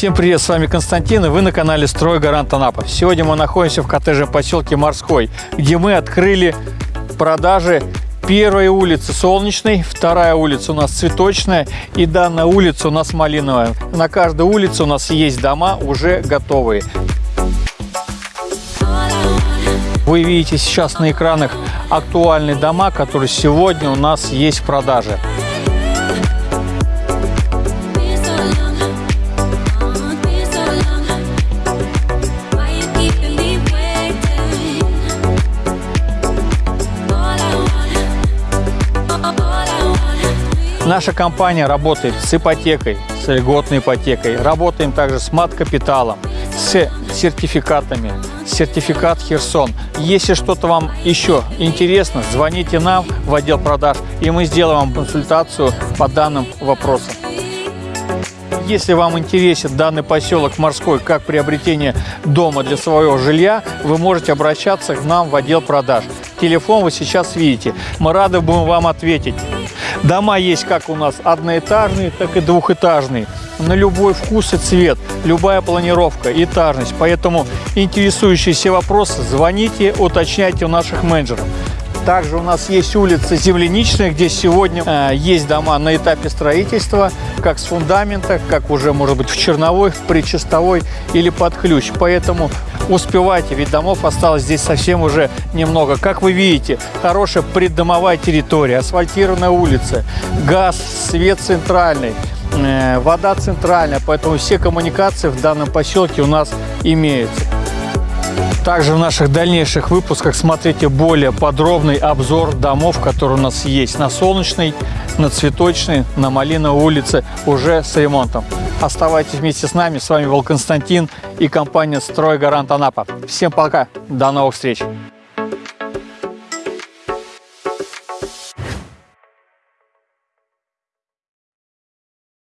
Всем привет, с вами Константин, и вы на канале Строй Гарант Анапа. Сегодня мы находимся в коттеджном поселке Морской, где мы открыли продажи первой улицы Солнечной, вторая улица у нас Цветочная и данная улица у нас Малиновая. На каждой улице у нас есть дома уже готовые. Вы видите сейчас на экранах актуальные дома, которые сегодня у нас есть в продаже. Наша компания работает с ипотекой, с льготной ипотекой. Работаем также с мат-капиталом, с сертификатами, сертификат Херсон. Если что-то вам еще интересно, звоните нам в отдел продаж, и мы сделаем вам консультацию по данным вопросам. Если вам интересен данный поселок Морской как приобретение дома для своего жилья, вы можете обращаться к нам в отдел продаж. Телефон вы сейчас видите. Мы рады будем вам ответить. Дома есть как у нас одноэтажные, так и двухэтажные. На любой вкус и цвет, любая планировка, этажность. Поэтому интересующиеся вопросы звоните, уточняйте у наших менеджеров. Также у нас есть улица Земляничная, где сегодня э, есть дома на этапе строительства, как с фундамента, как уже может быть в черновой, в причастовой или под ключ. Поэтому успевайте, ведь домов осталось здесь совсем уже немного. Как вы видите, хорошая преддомовая территория, асфальтированная улица, газ, свет центральный э, вода центральная, поэтому все коммуникации в данном поселке у нас имеются. Также в наших дальнейших выпусках смотрите более подробный обзор домов, которые у нас есть на Солнечной, на Цветочной, на Малиновой улице уже с ремонтом. Оставайтесь вместе с нами. С вами был Константин и компания «Стройгарант Анапа». Всем пока. До новых встреч.